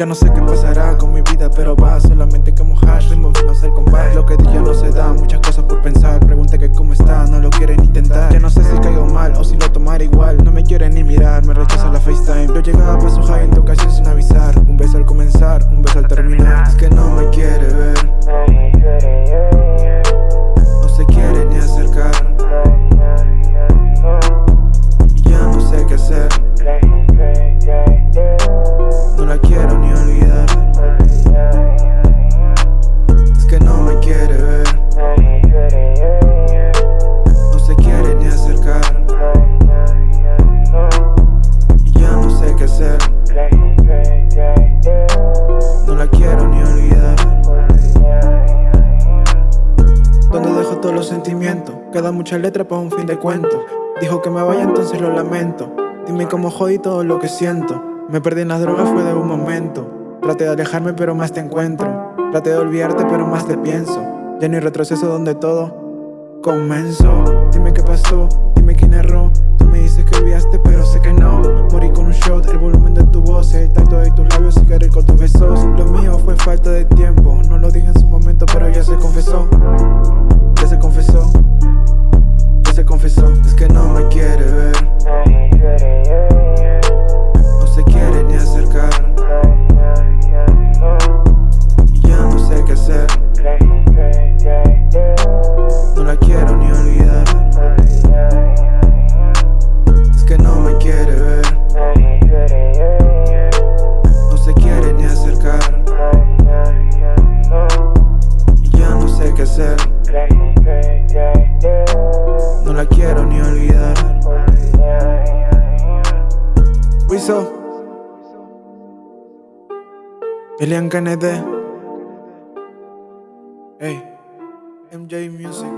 Ya no sé qué pasará con mi vida, pero va solamente como hash, ritmo no sé el compás. Lo que dije no se da, muchas cosas por pensar. Pregunté que cómo está, no lo quieren intentar. Ya no sé si caigo mal o si lo tomaré igual. No me quieren ni mirar, me rechaza la FaceTime. Yo llegaba pa' su high en tu ocasión sin avisar. Un beso al comenzar, un beso al terminar. Es que no me quiere sentimientos Queda mucha letra para un fin de cuento. Dijo que me vaya entonces lo lamento. Dime cómo jodí todo lo que siento. Me perdí en las drogas fue de un momento. Traté de alejarme pero más te encuentro. Traté de olvidarte pero más te pienso. Ya no hay retroceso donde todo comenzó. Dime qué pasó, dime quién erró. Tú me dices que olvidaste pero sé que No la quiero ni olvidar. Wiso. Elian Kennedy Hey MJ Music